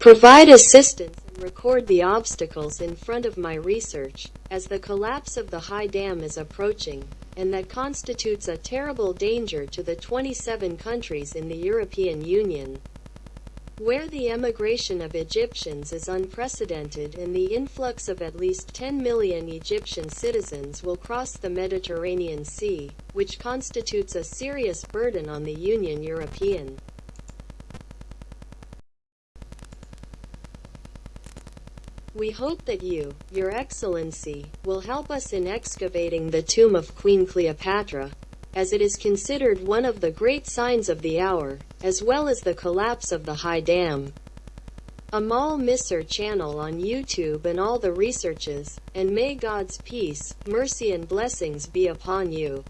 provide assistance and record the obstacles in front of my research, as the collapse of the High Dam is approaching, and that constitutes a terrible danger to the 27 countries in the European Union where the emigration of Egyptians is unprecedented and the influx of at least 10 million Egyptian citizens will cross the Mediterranean Sea, which constitutes a serious burden on the Union European. We hope that you, Your Excellency, will help us in excavating the tomb of Queen Cleopatra, as it is considered one of the great signs of the hour, as well as the collapse of the High Dam. Amal Misr channel on YouTube and all the researches, and may God's peace, mercy and blessings be upon you.